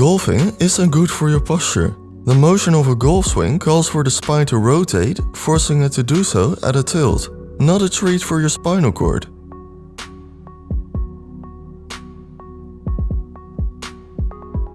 Golfing isn't good for your posture. The motion of a golf swing calls for the spine to rotate, forcing it to do so at a tilt. Not a treat for your spinal cord.